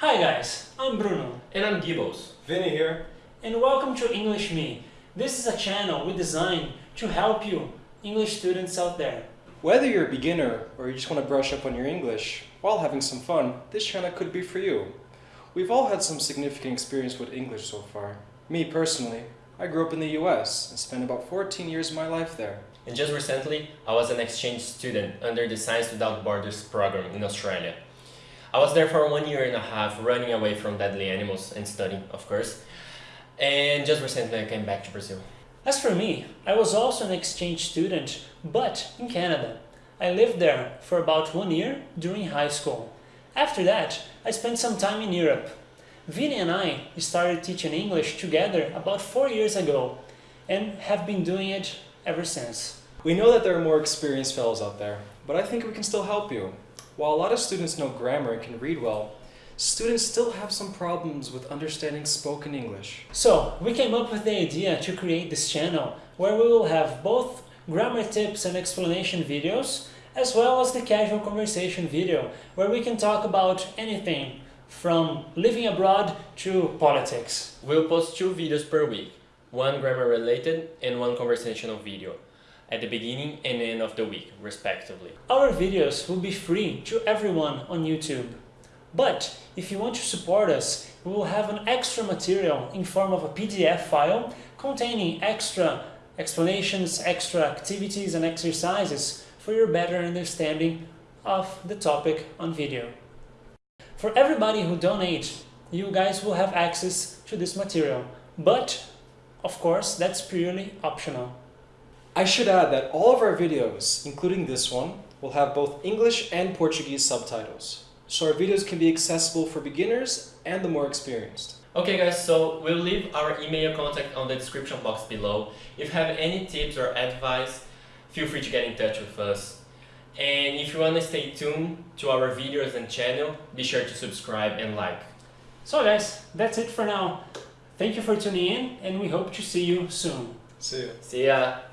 Hi guys, I'm Bruno. And I'm Gibbos. Vinny here. And welcome to English Me. This is a channel we designed to help you, English students out there. Whether you're a beginner or you just want to brush up on your English while having some fun, this channel could be for you. We've all had some significant experience with English so far. Me personally, I grew up in the US and spent about 14 years of my life there. And just recently, I was an exchange student under the Science Without Borders program in Australia. I was there for one year and a half, running away from deadly animals and studying, of course. And just recently I came back to Brazil. As for me, I was also an exchange student, but in Canada. I lived there for about one year during high school. After that, I spent some time in Europe. Vinny and I started teaching English together about four years ago and have been doing it ever since. We know that there are more experienced fellows out there, but I think we can still help you. While a lot of students know grammar and can read well, students still have some problems with understanding spoken English. So, we came up with the idea to create this channel where we will have both grammar tips and explanation videos as well as the casual conversation video where we can talk about anything from living abroad to politics. We'll post two videos per week, one grammar related and one conversational video at the beginning and end of the week, respectively. Our videos will be free to everyone on YouTube. But if you want to support us, we will have an extra material in form of a PDF file containing extra explanations, extra activities and exercises for your better understanding of the topic on video. For everybody who donates, you guys will have access to this material, but of course that's purely optional. I should add that all of our videos, including this one, will have both English and Portuguese subtitles. So our videos can be accessible for beginners and the more experienced. Okay guys, so we'll leave our email contact on the description box below. If you have any tips or advice, feel free to get in touch with us. And if you want to stay tuned to our videos and channel, be sure to subscribe and like. So guys, that's it for now. Thank you for tuning in and we hope to see you soon. See you. See ya!